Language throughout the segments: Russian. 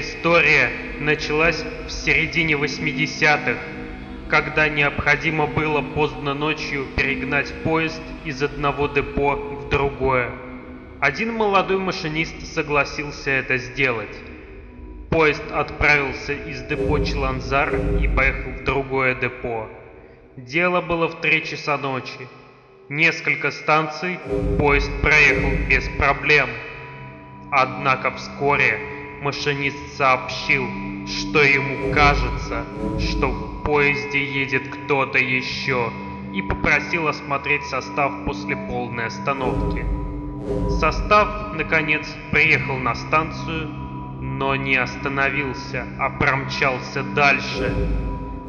история началась в середине 80-х, когда необходимо было поздно ночью перегнать поезд из одного депо в другое. Один молодой машинист согласился это сделать. Поезд отправился из депо Челанзар и поехал в другое депо. Дело было в три часа ночи. Несколько станций поезд проехал без проблем. Однако вскоре машинист сообщил, что ему кажется, что в поезде едет кто-то еще, и попросил осмотреть состав после полной остановки. Состав, наконец, приехал на станцию, но не остановился, а промчался дальше.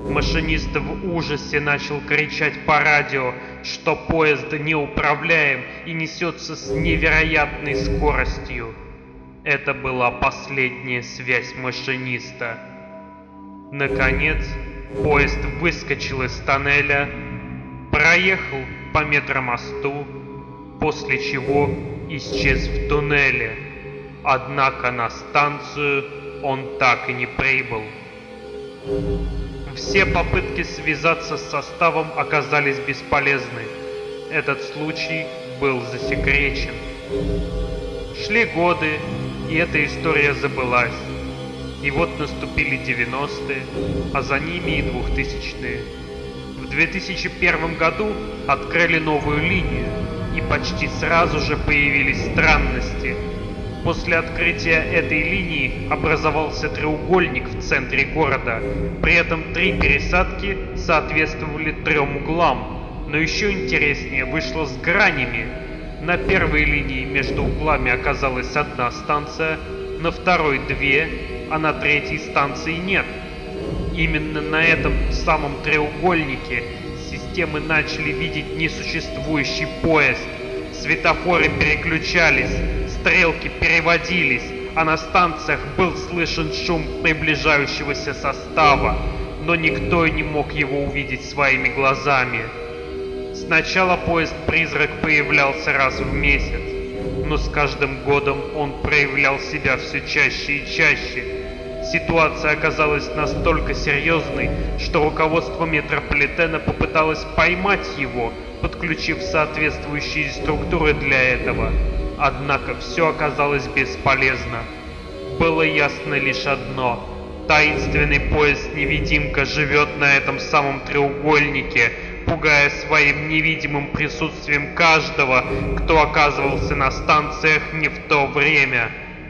Машинист в ужасе начал кричать по радио, что поезд неуправляем и несется с невероятной скоростью. Это была последняя связь машиниста. Наконец, поезд выскочил из тоннеля, проехал по метромосту, после чего исчез в туннеле. Однако на станцию он так и не прибыл. Все попытки связаться с составом оказались бесполезны. Этот случай был засекречен. Шли годы, и эта история забылась. И вот наступили 90-е, а за ними и 2000-е. В 2001 году открыли новую линию, и почти сразу же появились странности. После открытия этой линии образовался треугольник в центре города, при этом три пересадки соответствовали трем углам. Но еще интереснее вышло с гранями. На первой линии между углами оказалась одна станция, на второй две, а на третьей станции нет. Именно на этом самом треугольнике системы начали видеть несуществующий поезд. Светофоры переключались, стрелки переводились, а на станциях был слышен шум приближающегося состава, но никто не мог его увидеть своими глазами. Сначала поезд-призрак появлялся раз в месяц, но с каждым годом он проявлял себя все чаще и чаще, Ситуация оказалась настолько серьезной, что руководство метрополитена попыталось поймать его, подключив соответствующие структуры для этого. Однако все оказалось бесполезно. Было ясно лишь одно. Таинственный поезд-невидимка живет на этом самом треугольнике, пугая своим невидимым присутствием каждого, кто оказывался на станциях не в то время.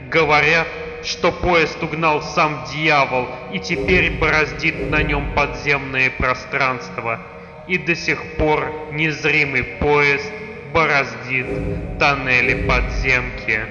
Говорят, что поезд угнал сам дьявол и теперь бороздит на нем подземное пространство. И до сих пор незримый поезд бороздит тоннели подземки.